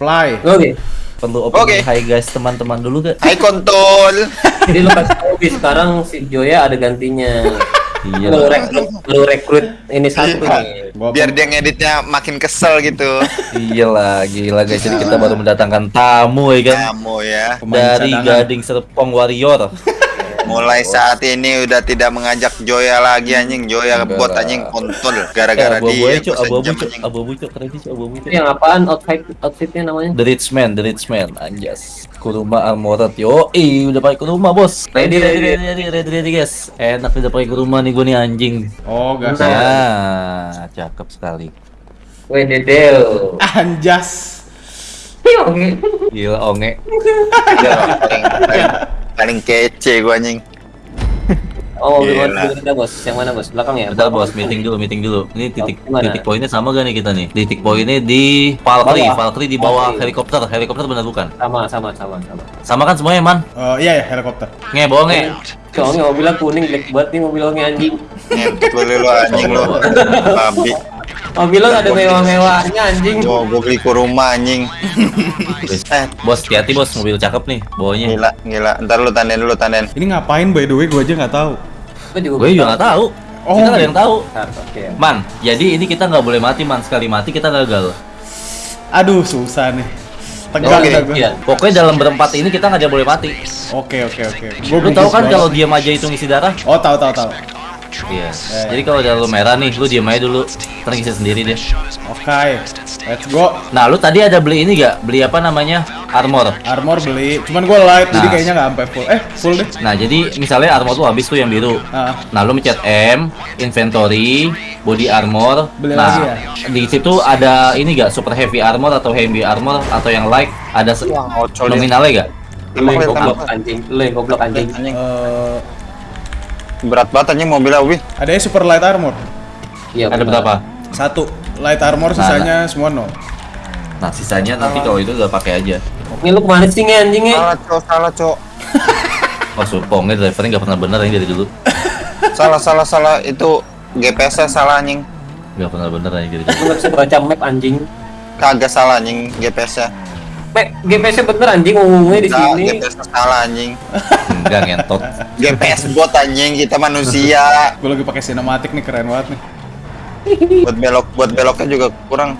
Apply. Oke. Perlu open Oke. hai guys teman-teman dulu gak? Hai kontol. Jadi kasih tahu Bi, sekarang si Joya ada gantinya. Iya. Lu rekrut, lu rekrut ini satu Iya. nih. Biar dia ngeditnya makin kesel gitu. Iyalah, gila guys. Jadi kita baru mendatangkan tamu ya kan. Kamu ya. Pemain Dari cadangan. Gading Serpong Warrior. Mulai saat ini udah tidak mengajak Joya lagi anjing. Joya buat anjing kontol Eh, gara-gara abu-abu dia. aja, Cuk. gua Abu-abu, Cuk. Abu-abu, Cuk. Keren sih, abu-abu, Cuk. Itu yang apaan outfit outfitnya namanya? The Rich Man, The Rich Man, anjas. Kuruma Armored, yo, ih, udah pakai kuruma bos. Ready, ready, ready. ready, ready, ready, ready, guys. Enak udah pakai kuruma nih gue nih anjing. Oh, gas. Nah. Ya, cakep sekali. Weh dedel. Anjas. Gila onge. Dia paling, paling, kece gua anjing. Oh, mobil kita bos. Yang mana bos? Belakang ya? Bentar bos, meeting dulu, meeting dulu. Ini titik Gimana? titik poinnya sama gak nih kita nih? Titik poinnya di Valkyrie, Bawah. Valkyrie di bawah Valkyrie. helikopter. Helikopter benar bukan? Sama, sama, sama, sama. Sama kan semuanya man? Eh, iya ya helikopter. Nge, bohong nge. Soalnya mobilnya kuning, black banget nih mobil lo anjing. Lu lu anjing lu. Babi. Mobil lo ada mewah-mewahnya anjing. Gua gua beli ke rumah anjing. Eh, Bos, hati-hati bos, mobil cakep nih bawahnya. gila, gila. Ntar lu tandain dulu tandain. Ini ngapain by the way gua aja nggak tahu. Gue juga. Gue juga nggak tahu. Oh, kita nggak ada yang tahu. Man, jadi ini kita nggak boleh mati man. Sekali mati kita gagal. Aduh, susah nih. Tegang Oke, dah gua. Iya. Pokoknya dalam berempat ini kita nggak boleh mati. Oke, oke, oke. Gua Lu tahu kan kalau diam aja itu ngisi darah? Oh, tahu tahu tahu. Iya. Jadi kalau udah lu merah nih, lu diam aja dulu. Ntar ngisi sendiri deh. Oke. Let's go. Nah, lu tadi ada beli ini gak? Beli apa namanya? Armor. Armor beli. Cuman gua light jadi Nah. kayaknya nggak sampai full. Eh, full deh. Nah, jadi misalnya armor tuh habis tuh yang biru. Ah. Nah, lu mencet M, inventory, body armor. Beli nah, lagi ya? di situ ada ini gak? Super heavy armor atau heavy armor atau yang light? Ada dia. nominalnya gak? Tembak, goblok anjing. Yang goblok anjing. Anjing. Berat banget anjing mobilnya Ubi. ada super light armor. Iya. Ada benar. berapa? Satu. Light armor sisanya semua no. Nah, sisanya nanti kalau itu udah pakai aja. Ini lu ke mana sih nge anjing nge? Salah, Cok. Salah, Cok. Oh, supongnya drivernya nggak pernah bener ini dari dulu. Salah, salah, salah. Itu GPS-nya salah anjing. Nggak pernah bener ini dari dulu. Lu nggak bisa baca map anjing. Kagak salah anjing GPS-nya. GPS-nya bener anjing ngomongnya di Enggak, sini. GPS-nya salah anjing. Enggak ngentot. GPS bot anjing, kita manusia. Gua lagi pakai sinematik nih keren banget nih. buat belok buat beloknya juga kurang.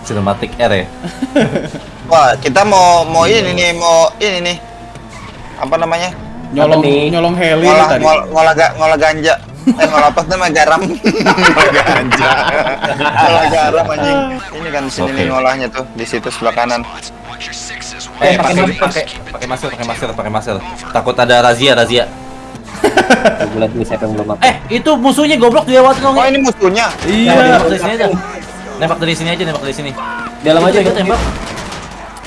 Cinematic R ya. Wah, kita mau mau ini nih, mau ini nih. Apa namanya? Nyolong nih? nyolong heli Ngolah tadi. ngol, ngolah, ga- ngolah ganja. Eh, ngolah apa namanya garam? ganja. ngolah garam anjing. Ini kan di sini nih ngolahnya tuh, di situ sebelah kanan. Eh, pakai pakai pakai masker, pakai masker, pakai masker. Takut ada razia, razia. Eh, itu musuhnya goblok dia waktu Oh, ini musuhnya. Iya. Dari sini aja. Nembak dari sini aja, nembak dari sini. Dalam aja Itu ikut tembak.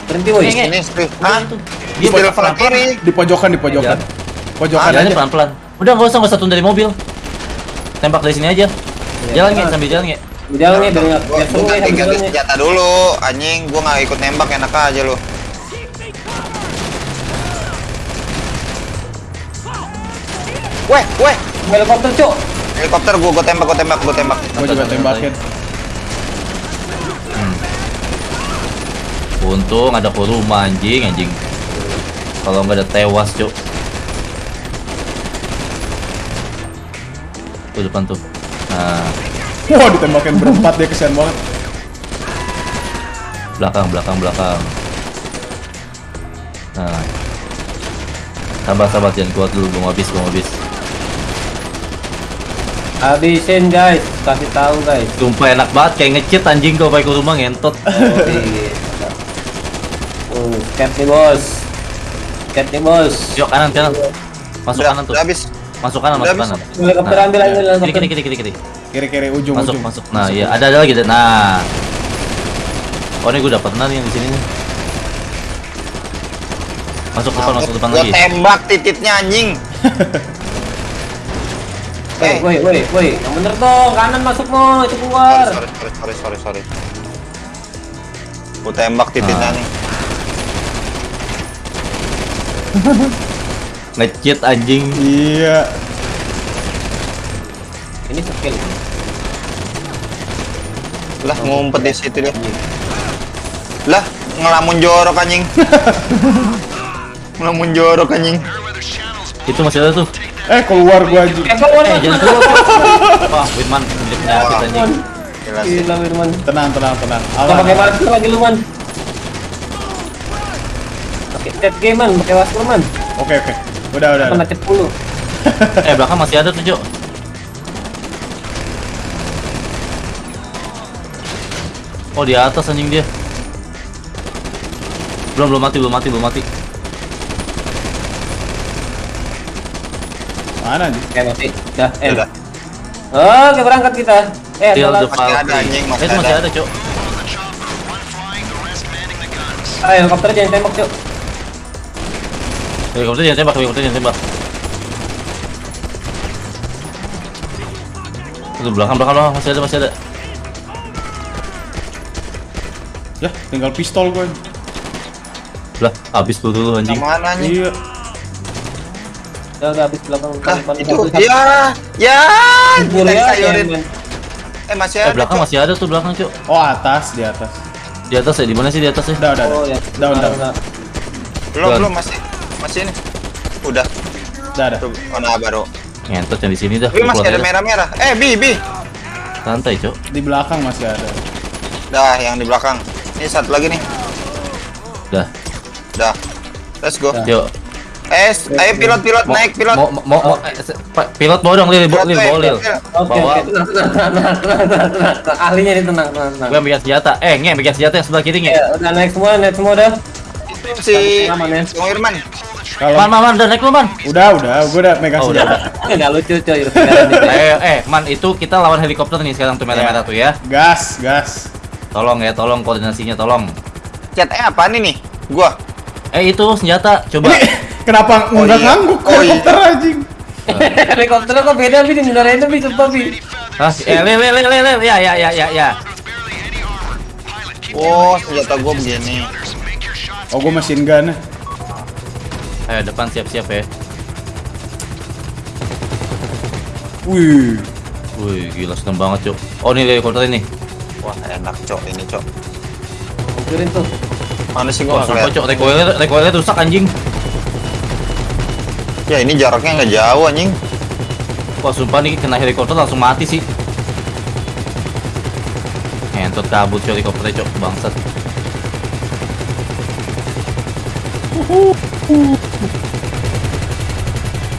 Berhenti woi. Ini sih. Hah? Dia Di sebelah kiri. Di pojokan di pojokan. Pojokan Jalannya aja. pelan-pelan. Udah nggak usah nggak usah turun dari mobil. Tembak dari sini aja. Jalan nggak sambil jalan nggak? Jalan biar nggak Gua ganti nge. senjata dulu, anjing. Gua nggak ikut nembak enak aja lu. Weh, weh. Helikopter cok. Helikopter gua gua tembak, gua tembak, gua tembak. Gua juga tembakin. Untung ada kuruma anjing, anjing. Kalau nggak ada tewas, cuk. Tuh depan tuh. Nah, Wah, ditembakin berempat dia kesian banget. belakang, belakang, belakang. Nah. Sabar, sabar, jangan kuat dulu, belum habis, belum habis. Habisin guys, kasih tahu guys. Sumpah enak banget, kayak ngecit anjing kalau pakai kuruma ngentot. Oh, iya. Oh, scat nih bos. Scat nih bos. Yuk kanan, kanan. Masuk Udah, kanan tuh. udah habis. Masuk kanan, masuk kanan. Helikopter ambil aja Kiri, helikopter. kiri, kiri, kiri, kiri. Kiri-kiri ujung Masuk, ujung. masuk. Nah, iya, ada ada lagi. deh. Nah. Oh, ini gue pernah nih yang di sini nih. Masuk depan, masuk depan Gua lagi. tembak tititnya anjing. Woi, woi, woi, woi, yang bener dong, kanan masuk mo, itu keluar. Sorry, sorry, sorry, sorry, sorry. Gua tembak tititnya Ah. nih. Ngecit anjing. Iya. Ini skill. Lah ngumpet di situ dia. Lah, ngelamun jorok anjing. ngelamun jorok anjing. Itu masih ada tuh. Eh keluar gua anjing. Eh, keluar, Eh, jangan keluar. Wah, Winman punya penyakit anjing. Gila Firman. Tenang, tenang, tenang. Pakai Aman. masker lagi lu, Man. Pakai chat game, Man. Pakai masker, Man. Oke, oke. Udah, udah. Kena chat dulu. Eh, belakang masih ada tuh, Cok. Oh, di atas anjing dia. Belum, belum mati, belum mati, belum mati. Mana anjing? Oke, mati. Dah, eh. Udah. Oke, berangkat kita. Eh, Kill ada the Masih ada, anjing, masih Eh, masih ada. ada, Cok. Ah, helikopter jangan tembak, Cuk. Helikopter jangan tembak, helikopter jangan tembak. Itu belakang, belakang, belakang masih ada, masih ada. Ya, tinggal pistol gua. Lah, habis lu dulu anjing. Mana anjing? Iya. Udah, udah habis belakang. Depan, itu satu. ya, ya, kita ya, sayurin. Eh masih Eh, ada. belakang Cok. masih ada tuh belakang, Cok. Oh, atas, di atas. Di atas ya, di mana sih di atas ya? Udah, udah, Oh, udah. ya. Down, down. Belum, belum masih masih ini. Udah, Udah, udah. tuh mana baru. Ngentot yang di sini dah. Tapi masih ada merah-merah. Eh, Bi, Bi. Santai, Cok. Di belakang masih ada. Dah, yang di belakang. Ini satu lagi nih. Dah. Dah. Let's go. Dah. Yuk. Eh, ayo pilot-pilot Mau- naik pilot. Mau mau mau eh, pilot bawa dong, Lil, bawa Pilot, Lil, bawa Lil. pilot. Oke, Bawa. Ahlinya nih tenang, tenang, tenang. Gue ambil senjata. Eh, nge, ambil senjata yang sebelah kiri nge. Ya, udah naik semua, naik semua udah. Itu si. Bang Irman. Kalau Man, man, man, udah naik lu, man. udah, udah, gua udah megang Oh, senjata. Enggak lucu, coy. udah. Eh, eh, man, itu kita lawan helikopter nih sekarang tuh merah-merah tuh ya. Gas, gas. Tolong ya, tolong koordinasinya, tolong. Chat eh apa nih nih? Gua. Eh, itu senjata, coba. Ini kenapa Oh, nggak iya. ngangguk Oh, iya. helikopter anjing? Helikopter kok beda, Bi? Beneran itu, Bi, sumpah, Bi. Hah? Eh, Lil, Lil, Lil, Lil, ya, ya, ya, ya, ya. Oh, senjata gua begini. Oh, gua mesin gun. Eh, depan siap-siap ya. Wih. Wih, gila seneng banget, Cok. Oh, nih helikopter ini. Wah, enak, Cok. Ini, Cok. Hancurin tuh. Mana sih gua sumpah? Cok. Recoilnya, recoilnya rusak anjing. Ya, ini jaraknya nggak jauh anjing. Wah, sumpah nih kena helikopter langsung mati sih. Ngentot kabut Cok helikopternya, Cok. Bangsat.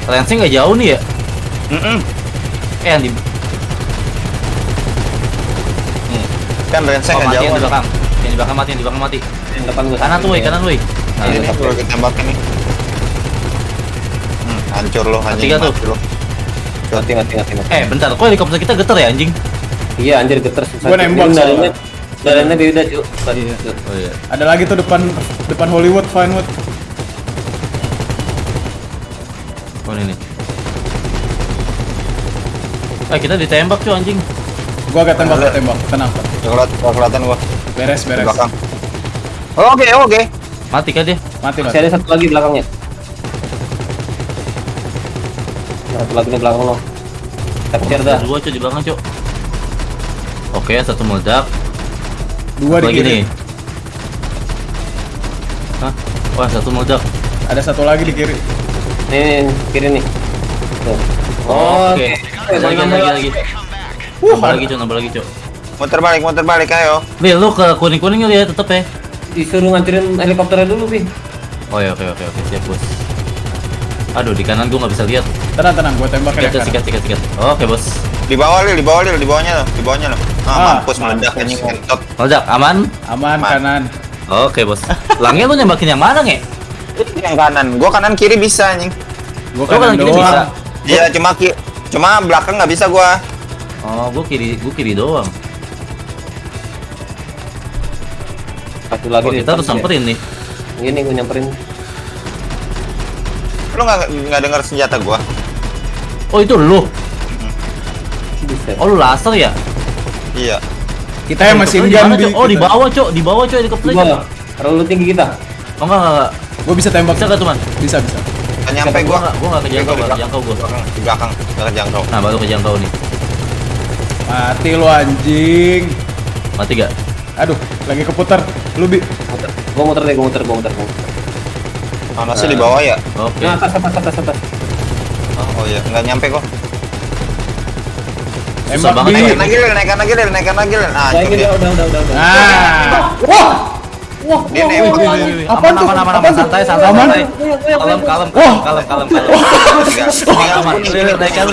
Lensnya nggak jauh nih ya? Mm-mm. Eh, yang di Kan range oh, nggak mati jauh. yang di belakang. Yang di belakang mati, yang di belakang mati. Yang depan gua. Kanan tuh, woi, kanan, woi. Nah, Ini nih, kita tembakin nih. Hmm, hancur lo anjing. Tiga tuh. mati lo. Mati, mati, mati, mati. Eh, bentar, kok helikopter kita getar ya anjing? Iya, anjir geter susah. Gua nembak Ini soalnya. Dalamnya beda, Cuk. Tadi, Cuk. Oh iya. Ada lagi tuh depan depan Hollywood, Vinewood. Oh ini. Eh, kita ditembak cuy anjing. Gua agak tembak, gua tembak. Tenang, nggak kelihatan gua Beres, beres. belakang. Oke, oke. Mati kan dia? Mati, Masih mati. ada satu lagi belakangnya. Satu lagi di belakang lo. Capture dah. Ada dua cuy di belakang cuy. Oke, satu meledak. Dua Satu di lagi kiri. nih. Hah? Wah, satu meledak. Ada satu lagi di kiri. Nih, nih, nih, kiri nih. Tuh. Oh, Oke. Oke. Lagi, lagi, lagi. Uh, Nambah lagi cuy, nambah lagi cuy. Muter balik, muter balik, ayo. Lil, lu ke kuning-kuning ya, tetep ya. Disuruh ngancurin helikopternya dulu, Bi. Oh ya, oke, oke, oke, siap bos. Aduh, di kanan gua nggak bisa lihat. tenang, tenang. Gua tembak Sikat, ya. sikat, sikat, sikat. Oke bos. Di bawah Lil, di bawah Lil, di bawahnya lo, di bawahnya lo. Ah, Ah, mampus meledak anjing ngentot. Meledak, aman? Aman Aman. kanan. Oke bos. Langnya lu nembakin yang mana nge? Itu yang kanan. Gua kanan kiri bisa anjing. Gua kanan kanan kiri bisa. Iya, cuma ki cuma belakang nggak bisa gua. Oh, gua kiri, gua kiri doang. Satu lagi Oh, kita harus samperin nih. Ini gue nyamperin. Lu nggak nggak dengar senjata gua? Oh, itu lu. Oh, lu laser ya? Iya. Kita yang mesin Helikopternya di? Oh, di bawah, Cok. Di bawah, Cok, helikopternya. Gua terlalu tinggi kita. Oh, enggak, enggak, enggak. Gua bisa tembak. Bisa enggak tuh, Man? Bisa, bisa. Nggak nyampe Gua gua. enggak, gua enggak kejangkau, Di enggak kejangkau gua. Di belakang, di belakang, nggak kejangkau. Nah, baru kejangkau nih. Mati lu anjing. Mati gak? Aduh, lagi keputar. Lu bi. Gua muter deh, gua muter, gua muter, gua muter. Panasnya di bawah ya? Oke. Nah, atas, atas, atas, atas. Oh, oh iya, nggak nyampe kok. Susah Tembak banget. Naikkan lagi, Lil, naikkan lagi, Lil, naikkan lagi, Lil. Ah, itu ini dia. udah, udah, udah, udah. Ah. Wah. Wah, Dia wah, nembak. wah, wah. Aman, Apaan tuh? aman, aman, aman, santai, santai, Aman? santai. Kalem, kalem, kalem, kalem, kalem, kalem. Aman, Lil, naikkan,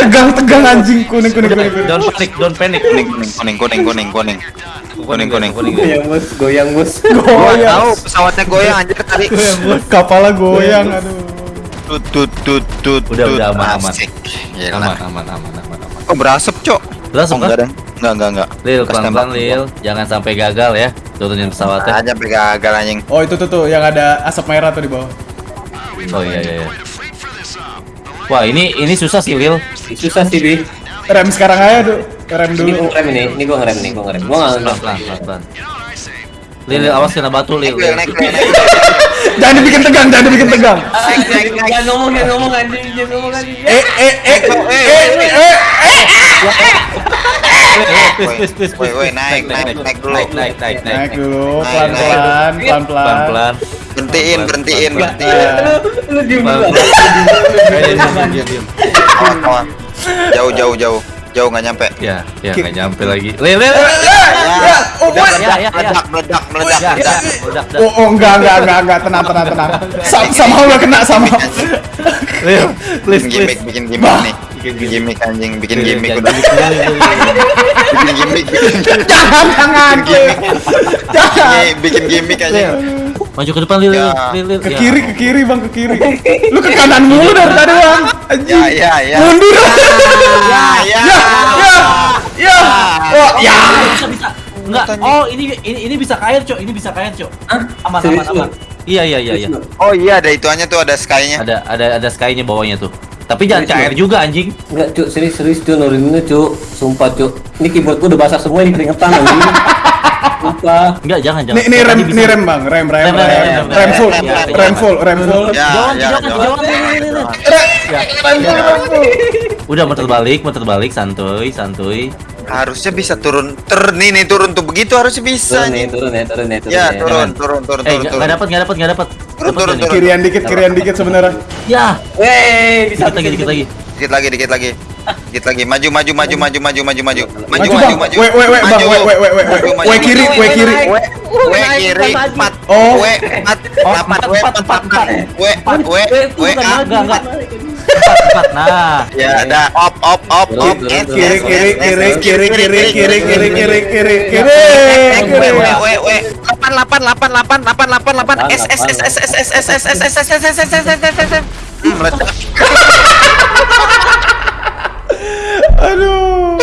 Tegang, tegang anjing. Kuning, kuning, kuning. Don't panic, don't panic. kuning, kuning, kuning, kuning, kuning, kuning, kuning, kuning. Goyang, bos, goyang, bos. Gua Goyang. tahu pesawatnya goyang anjir tadi. Kapalnya goyang, aduh. Tut, tut, tut, tut, Udah, udah, aman, aman. Asik. Gila. Aman, aman, aman, aman, aman. Kok berasap, Cok? Berasap, oh, enggak, kan? deh. Enggak, enggak, enggak. Lil, pelan-pelan. Lil. Jangan sampai gagal ya. Turunin pesawatnya. Aja sampai gagal anjing. Oh, itu tuh tuh yang ada asap merah tuh di bawah. Oh iya, iya, iya. Wah, ini ini susah sih, Lil. Susah sih, Bi. Rem sekarang aja, Duh. Rem Ini dulu. gua ngerem ini, ini gua ngerem nih, gua ngerem. Gua nggak Pelan, pelan, pelan, pelan. Lil, awas kena batu, Lil. Jangan dibikin tegang, jangan dibikin tegang. Jangan ngomong, jangan ngomong anjing, jangan ngomong anjing. Eh, eh, eh, eh, eh, eh. Please, please, please, Woi, please. woi, naik, naik, naik dulu. Naik, naik, naik, naik. Naik dulu, Naik, pelan-pelan, pelan-pelan. Pelan-pelan. Berhentiin, berhentiin, Pelan-pelan. berhentiin. Lu, diem dulu. Eh. Kawan, kawan. Jauh, jauh, jauh. Jauh nggak nyampe. Ya, ya nggak nyampe lagi. Ya, oh, udah what? meledak, meledak, meledak, meledak. Oh, oh, enggak, enggak, enggak, enggak, tenang, tenang, tenang. Sama, sama udah kena sama. Lil, please, Bikin gimmick, bikin gimmick nih. Bikin gimmick anjing, bikin Lil, gimmick udah. Bikin gimmick, bikin Jangan, jangan, gimmick. jangan. Bikin gimmick anjing. Maju ke depan, Lil, Ya. Lil, Lil. Ke Ya. kiri, ke kiri, bang, ke kiri. Lu ke kanan mulu dari tadi, bang. Ya, Anjing. ya, ya. Mundur. Ya, ya. Ya, ya, ya. Oh, ya. Bisa, bisa. Enggak. Oh, ini ini ini bisa ke air, Cok. Ini bisa ke air, Cok. Aman, aman, aman. Iya, iya, iya, iya. Oh iya, ada ituannya tuh, ada sky-nya. Ada ada ada sky-nya bawahnya tuh. Tapi jangan Serius, cair juga anjing. Enggak, Cuk, serius serius Cuk, nuruninnya Cuk. Sumpah, Cuk. Ini keyboard gua udah basah semua ini keringetan anjing. Sumpah. Enggak, jangan jangan. Nih rem, nih rem, bang. Rem, rem, Rem, rem, rem. rem, rem. Rem full, Ya, ya, rem ya. full, rem full. Rem full, rem full. Udah muter balik, muter balik, santuy, santuy. Harusnya bisa turun. Ter nih nih turun tuh begitu harusnya bisa Turun nih, nih. turun ya, turun ya, turun Ya, ya. turun, turun, turun, Eh, turun, nggak dapat, nggak dapat, nggak dapat. Turun, turun. Kirian dikit, kirian dikit sebenarnya. Ya, Wey, bisa dikit lagi, dikit lagi. Dikit lagi, dikit lagi. Dikit lagi. Maju, maju, maju, maju, maju, maju, maju. Maju, Maju, maju, maju. Weh, weh, weh, bang. Maju. Maju, weh. maju, Weh kiri, maju. kiri. Weh kiri, empat. Oh. Weh, empat, Oh, empat, empat, weh, empat, empat, empat, empat. Weh, weh, weh, Enggak, ah. enggak, enggak. Empat, empat. Nah, Ya, ada op, op, op, op. Kiri, kiri, kiri, kiri, kiri, kiri, kiri, kiri, kiri, kiri. Weh, weh, weh, weh. Lapan, lapan, lapan, lapan, lapan, lapan, lapan. S, S, S, S, S, S, S, S, S, S, S, S, S, S, S, Aduh.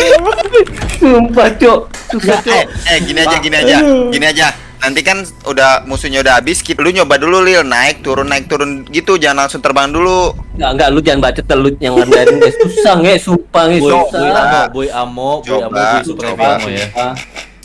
Sumpah, Cuk. Susah, Eh, eh, gini aja, gini aja, gini aja. Nanti kan udah musuhnya udah habis, kita lu nyoba dulu Lil, naik turun naik turun gitu, jangan langsung terbang dulu. Enggak, enggak, lu jangan bacot lu yang ngandarin guys. Susah, nge, sumpah, nge, boy, boy susah. amo, boy amo, boy amo, boy super amo ya.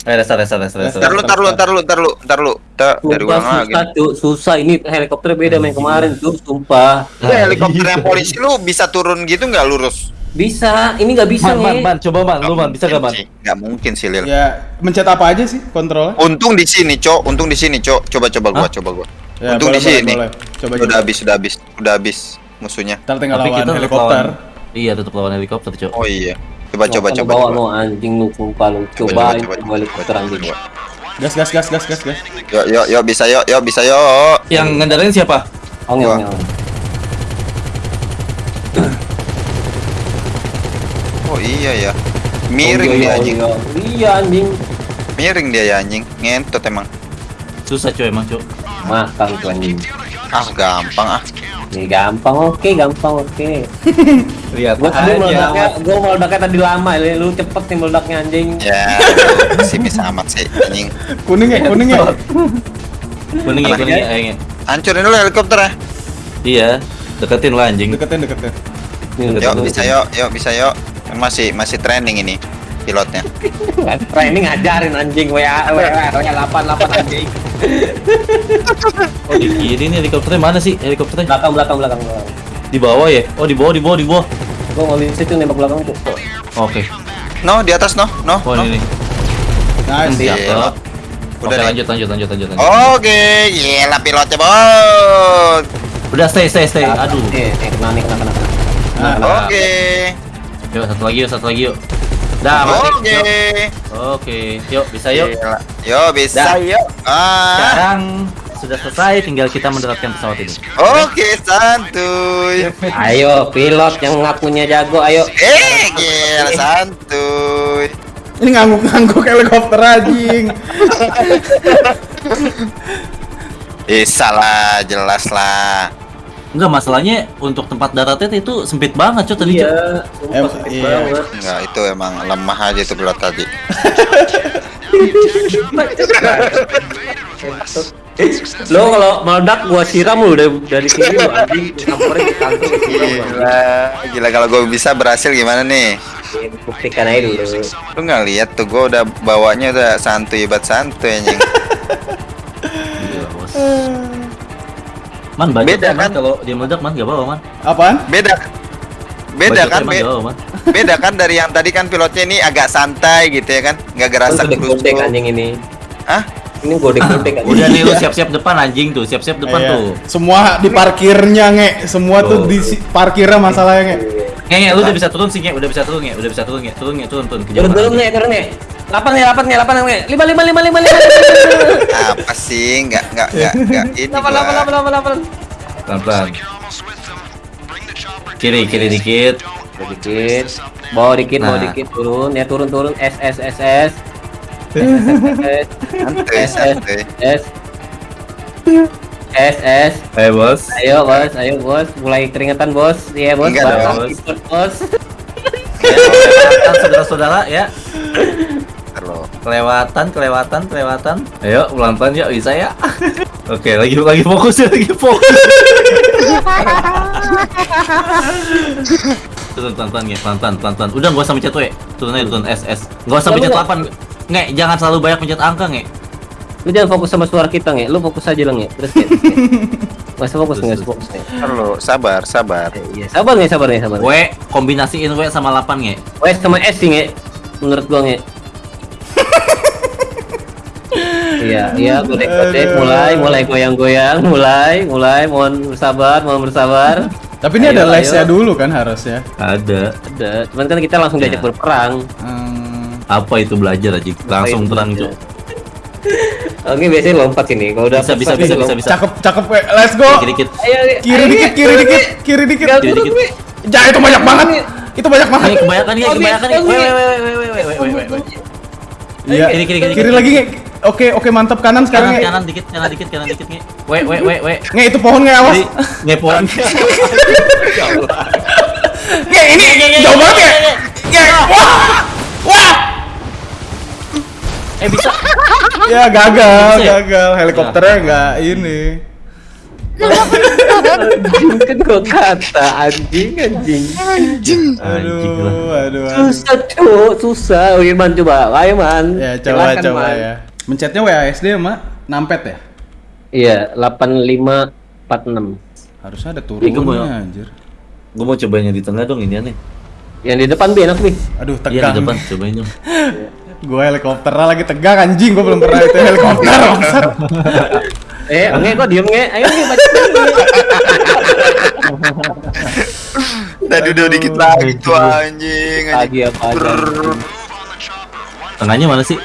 Eh, restart, restart, restart, restart. Ntar lu, ntar lu, ntar lu, ntar lu, ntar lu. Ntar dari ulang lagi. susah, Cuk. Susah, ini helikopter beda yang kemarin, Cuk. Sumpah. Ya, helikopter yang polisi lu bisa turun gitu nggak lurus? Bisa, ini nggak bisa, Man, man, nge. man, coba man, lu man, bisa gak man? Nggak mungkin sih Lil. Ya, mencet apa aja sih kontrolnya? Untung di sini, Cok. Untung di sini, Cok. Coba coba gua, coba gua. Ya, Untung boleh, di sini. boleh, boleh. Coba, udah habis, udah habis, udah habis musuhnya. Ntar tinggal lawan helikopter. Iya, tetap lawan helikopter, Cok. Oh iya. Coba coba coba. bawa coba. lu anjing lu, sumpah lu. Coba, Coba, coba, coba, coba helikopter anjing. Gas, gas, gas, gas, gas, gas. Yuk, yuk, yuk, bisa yuk, yuk, bisa yuk. Yang ngendarain siapa? Ongel, ongel. Oh iya ya. Miring dia anjing. Iya anjing. Miring dia ya anjing. Ngentot emang. Susah, Cok, emang, Cok. Makan tuh anjing. Ah, gampang ah. Ini gampang, oke, gampang, oke. Lihat Gua tadi meledaknya, gua meledaknya tadi lama, ya. lu cepet nih meledaknya anjing. Ya, si bisa amat sih anjing. Kuning ya, kuning ya. Kuning ya, kuning ya. Hancurin dulu helikopter ya. Iya, deketin lah anjing. Deketin, deketin. Nih, Yuk, bisa yuk, yuk, bisa yuk. Kan masih masih training ini pilotnya. Training ngajarin anjing, WA, WA, WA 88 anjing. Oh, di kiri nih helikopternya mana sih? Helikopternya Belakang, belakang, belakang, belakang. di bawah ya? Oh, di bawah, di bawah, di bawah. Gua nggak bisa tuh nembak belakang tuh. Oke. No, di atas no, no. Oh, no. ini nih. Nice. Cakep. Udah lanjut lanjut lanjut lanjut. lanjut. Oke, gila pilotnya bos. Udah stay stay stay. Aduh. Eh, kena nih, kena, kena. kena. Nah, Nah, Oke. Yuk satu lagi yuk satu lagi yuk. Dah. Oke. Yuk. Oke. Yuk bisa yuk. Yo bisa Dah. yuk. Ah. Sekarang sudah selesai tinggal kita mendaratkan pesawat ini. Oke, santuy. Ayo, pilot yang ngakunya jago, ayo. Eh, gila santuy. Ini ngangguk-ngangguk helikopter anjing. Bisa lah, jelas lah. Enggak masalahnya untuk tempat daratnya itu sempit banget cuy tadi. Iya, Em- iya. banget. Enggak, itu emang lemah aja itu pilot tadi. Lo kalau meledak gua siram lu dari dari sini lu anjing. Gila, gila kalau gue bisa berhasil gimana nih? Buktikan aja dulu. Lu nggak lihat tuh gue udah bawanya udah santuy bat santuy anjing. Man banyak Beda kan, Man, kan? kalau dia meledak man gak apa-apa man. Apaan? Beda. Beda Budgetnya kan, man, be- apa-apa, man. beda kan dari yang tadi kan pilotnya ini agak santai gitu ya kan, nggak gerasa godek anjing ini. Hah? Ini godek-godek anjing. Udah nih lu siap-siap depan anjing tuh, siap-siap depan Iya. tuh. Semua di parkirnya nge, semua tuh Tuh. di si- parkirnya masalahnya nge. Nge, nge, lu udah bisa turun sih, nge, udah bisa turun, nge, udah bisa turun, nge, turun, nge, turun, turun, Turun turun nih, turun nih. Lapan nih, lapan nih, lapan nih. Lima lima lima lima lima. Apa sih? Nggak nggak nggak nggak ini. Lapan lapan lapan lapan lapan. Pelan-pelan. Kiri, kiri dikit. Dikit. Bawa dikit, bawa Nah. dikit, turun. Ya turun turun. S S S S. S S. S S S Eh bos. Ayo bos, ayo bos, mulai keringetan bos, iya bos, Enggak dong. ikut, bos. Saudara-saudara ya. Kelewatan, kelewatan, kelewatan. Ayo pelan-pelan ya bisa ya. Oke, lagi lagi fokus ya, lagi fokus. turun pelan-pelan ya, pelan-pelan, pelan-pelan. Udah nggak usah mencet W. Turun aja turun S S. Nggak usah mencet 8. Nge, jangan selalu banyak mencet angka, nge. Lu jangan fokus sama suara kita nge, lu fokus aja lah nge. Terus nge. Nggak usah fokus, nggak usah fokus nge. Terus sabar, sabar. Eh, Iya, sabar nge, sabar nge, sabar. W kombinasiin W sama 8, nge. W sama S sih nge, menurut gua nge. iya iya boleh godek mulai mulai goyang goyang mulai mulai mohon bersabar mohon bersabar tapi ini ayo, ada lesnya dulu kan harusnya ada ada cuman kan kita langsung ya. diajak berperang hmm. apa itu belajar aja langsung terang cok Oke biasanya lompat sini. Kalau udah bisa bisa bisa, bisa bisa Cakep cakep we. Let's go. Kiri dikit. Kiri dikit, kiri dikit, kiri dikit. Kiri dikit. Itu banyak banget. Itu banyak banget. Kebanyakan ya, kebanyakan. Iya, kiri kiri kiri. Kiri lagi Oke, oke mantap kanan sekarang Kanan, nge. kanan dikit, kanan dikit, kanan dikit nih. Wait, wait, wait, wait. Nge itu pohon nge awas. Jadi, ngepon. Nge ini jauh banget ya. Nge. Wah. Wah. Eh bisa. Ya gagal, ya? gagal. Helikopternya nggak ini. Anjing kan gua kata anjing anjing. Anjing. Aduh, aduh, aduh. Susah cuk, susah. Wirman coba, ayo man. Ya coba coba Man. ya. Mencetnya WASD mak nampet ya? Iya, 8546. Harusnya ada Iya, gua mau- turunnya anjir. Gue mau cobain yang di tengah dong ini aneh. Yang di depan bi enak bi. Aduh Iya di tegang. depan, cobain dong. Gue helikopternya lagi tegang anjing, gue belum pernah itu helikopter bangsat. Eh, nge kok diem nge? Ayo nge baca Tadi udah dikit lagi tuh anjing. Lagi anjing. apa aja. Brrrr. Tengahnya mana sih?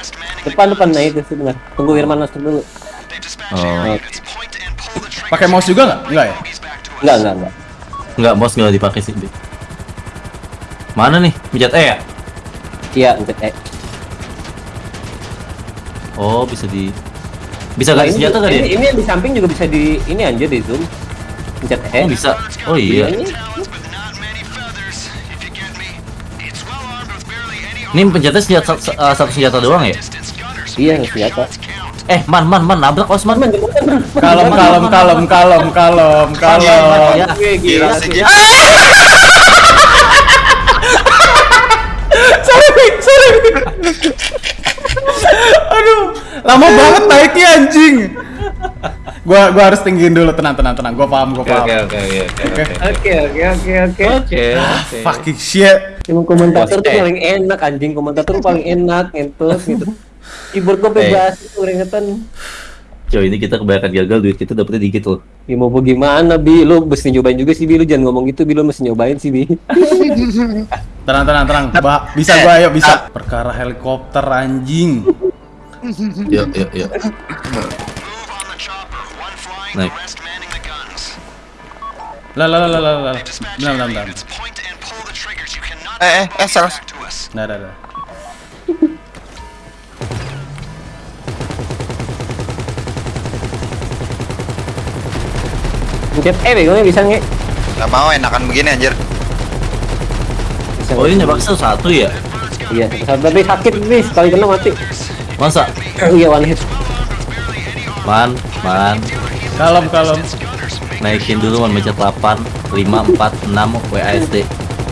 Depan depan nah itu sebentar. Tunggu Wirman masuk dulu. Oh, Pakai mouse juga nggak? Enggak ya? enggak enggak enggak. enggak mouse enggak dipakai sih. Mana nih? Pencet E ya? Iya, pencet E. Oh, bisa di Bisa Nah, ganti ini, senjata ya? ini, ini yang di samping juga bisa di ini anjir di zoom. Pencet E. Oh, bisa. Oh iya. Ini Ini pencetnya senjata se- eh, satu senjata doang ya? iya senjata. Eh, man, man, man, nabrak Osman. Man. Kalem, kalem, kalem, kalem, kalem, kalem. Ya. Gila sih. Sorry, sorry. Aduh, lama banget naiknya anjing. Gua gua harus tinggiin dulu, tenang, tenang, tenang. Gua paham, gua Oke, paham. oke, oke, oke, oke. Oke. Oke, oke, oke, oke. Oke, oke. Fucking shit. Emang komentator tuh paling enak anjing, komentator tuh paling enak ngentus gitu. Keyboard gue bebas itu keringetan. Coy, ini kita kebanyakan gagal duit kita dapetnya dikit loh. Ya mau bagaimana Bi? Lu mesti nyobain juga sih Bi, lu jangan ngomong gitu Bi, lu mesti nyobain sih Bi. Tenang, tenang, tenang. Ba bisa gua, ayo bisa. Perkara helikopter anjing. Yuk, yuk, yuk. Naik. Lah, lah, lah, lah, lah, lah. Bentar, bentar, bentar. Eh, eh, eh, salah. Nah, dah, dah. Pencet E begonya bisa nge? Gak mau enakan begini anjir. Bisa Oh ini bakso satu ya? Iya, tapi sakit Bi, sekali kena mati. Masa? Iya one hit. Man, man. Kalem, kalem. Naikin dulu man mencet 8, 5, 4, 6 WASD.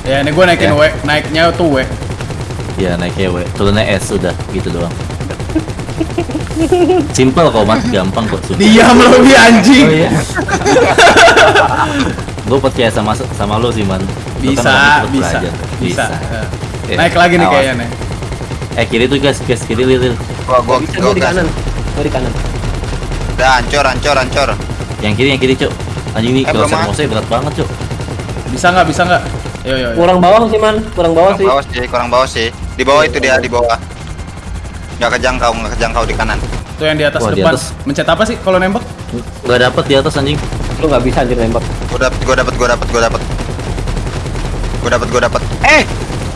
Ya, ini gua naikin Ya. W, naiknya tuh W. Ya naiknya W, turunnya S sudah gitu doang. Simple kok mas, gampang kok sudah. Diam lu, bi anjing. Oh iya. Gue percaya sama sama lo sih man. Kan Bisa, yang bisa, belajar. bisa. Eh, Eh, Naik lagi nih awas. kayaknya nih. Eh kiri tuh guys, guys kiri lihat. Gua gua Bisa gua gua di gas. kanan. Gua di kanan. Udah hancur, hancur, hancur. Yang kiri yang kiri cok. Anjing ini Eh, kalau saya ah. mau berat banget cok. Bisa nggak? Bisa nggak? Yo, yo, yo. Kurang bawah sih man, kurang bawah Kurang sih. bawah sih, kurang bawah sih. Di bawah itu dia di bawah. Nggak kejangkau, nggak kejangkau di kanan. Tuh yang di atas Wah, di depan. atas. Mencet apa sih kalau nembak? Gak dapet di atas anjing. Lu nggak bisa anjir nembak. Gua dapet, gua dapet, gua dapet, gua dapet. Gua dapet, gua dapet. Eh,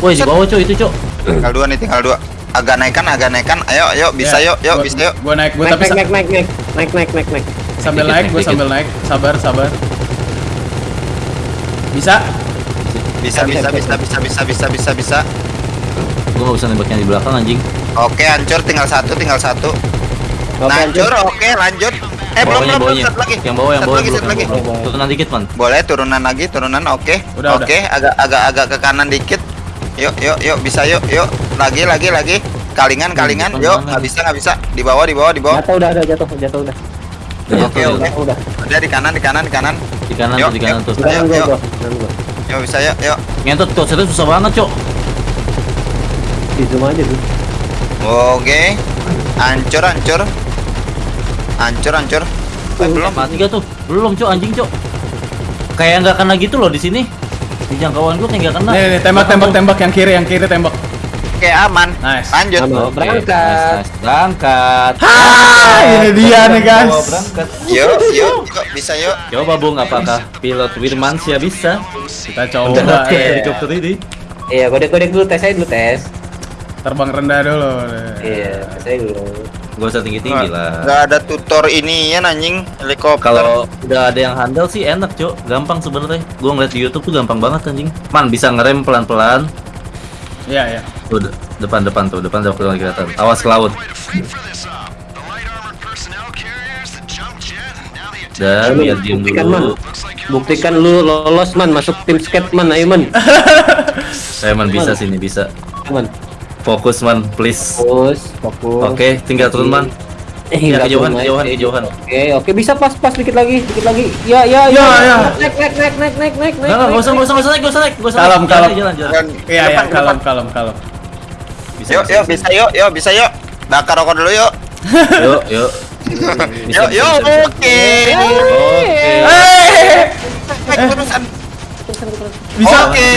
Woi di bawah cok itu cok. tinggal dua nih, tinggal dua. Agak naikkan, agak naikkan. Ayo, ayo, bisa Ya, yuk, yuk, gua- bisa yuk. Gua naik, gua Naik tapi naik naik naik naik naik naik naik naik. sambil Dikit, naik, naik, gua sambil naik. Sabar, sabar. Bisa? Bisa, bisa, bisa, bisa, bisa, bisa, bisa, bisa. Gue gak bisa nembaknya di belakang anjing. Oke, hancur, tinggal satu, tinggal satu. Oke, Hancur, oke, lanjut. Eh, belum, belum, belum, satu lagi. Yang bawah yang Satu bawah lagi, lagi. Turunan dikit man. Boleh turunan lagi, turunan oke. Oke, agak agak agak ke kanan dikit. Yuk, yuk, yuk, bisa yuk, yuk. Lagi, lagi, lagi. Kalingan, kalingan. depan Yuk, nggak bisa, nggak bisa. Di bawah, di bawah, di bawah. Jatuh udah udah jatuh jatuh udah. Oke, oke. Udah. Udah di kanan, di kanan, di kanan. Di kanan Yuk, tuh, di kanan yuk. tuh. Yuk. gua. Yuk, bisa yuk, yuk. Ngentot cok, saya susah banget cok. Di zoom aja tuh. Oke. Hancur, hancur. Hancur, hancur. Eh, belum. Mati gak tuh? Belum cok anjing cok. Kayak nggak kena gitu loh di sini. Di jangkauan gue kayak nggak kena. Nih, nih, tembak, tembak, tembak yang kiri, yang kiri tembak. Oke, aman. Nice. Lanjut. Oke, Berangkat. nice, nice. Berangkat. Ah, ini dia nih guys. Berangkat. Yuk, yuk, yuk, bisa yuk. Coba Bung, apakah pilot Wirmansyah bisa Kita coba. eh. helikopter ini? Iya, kodek-kodek dulu tes aja dulu tes. Terbang rendah dulu. Iya, tes aja dulu. Gak usah tinggi-tinggi lah. Nggak ada tutor ini ya anjing helikopter. Kalau udah ada yang handal sih enak cok, gampang sebenarnya. Gua ngeliat di YouTube tuh gampang banget anjing. Man bisa ngerem pelan-pelan. Iya, iya. Tuh de- depan-depan tuh, depan udah kelihatan kelihatan. Awas ke laut. Dan biar diem Buktikan, dulu. Man. Buktikan lu lolos man, masuk tim skate man, ayo man. Saya man bisa sini bisa. Man. Fokus man, please. Fokus, fokus. Oke, tinggal turun man. Eh, Ya, nggak kejauhan, turun, kejauhan, naik. kejauhan. Oke, oke bisa pas pas dikit lagi, dikit lagi. Ya, ya, Ya, ya. Naik, naik, naik, naik, naik, naik, naik. Enggak, enggak, nggak usah, nggak usah, nggak usah naik, nggak usah naik, nggak usah naik. Kalem, Jalan, kalem. Jalan, jalan. Iya, iya, kalem, kalem, kalem. Bisa, Yuk, yuk, bisa yuk, yuk, bisa yuk. Bakar rokok dulu yuk. Yuk, yuk. Bisa, Yuk, yuk, oke. Oke. Eh, Naik terusan. bisa. Oke.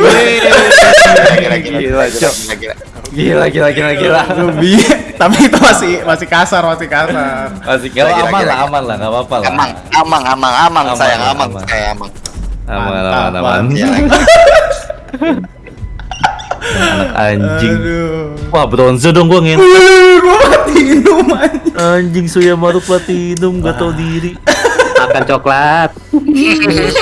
Gila, gila, gila, gila, gila, gila. Gila, gila, gila, gila. Lebih, tapi itu masih masih kasar, masih kasar. Masih Gila, gila, gila, aman gila, lah, gila. aman lah, nggak apa-apa lah. Amang, amang, amang, Aman, sayang, aman, amang, aman. Aman, aman, aman. mantap. Anak anjing. Aduh. Wah, bronze dong gua. Wih, gua platinum anjing. Anjing Suyamaru Platinum gak tau diri. Makan coklat.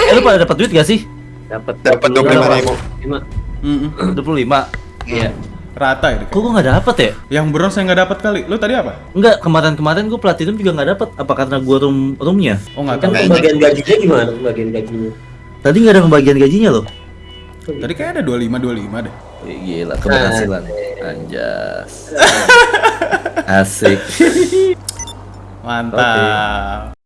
Eh lu pada dapat duit gak sih? Dapat Dapat 25.000. Lima. Mm-mm. 25. Iya. Rata ya. Kok gua gak dapet ya? Yang bronze saya nggak dapat kali. Lu tadi apa? Enggak, kemarin-kemarin gua Platinum juga gak dapet. Apa karena gua room roomnya? Oh nggak Kan pembagian juga gajinya gimana? Pembagian gajinya. Tadi gak ada pembagian gajinya loh. Tadi kayak ada 25 25 deh. Eh, Gila, keberhasilan. Anjas. Asik. Mantap.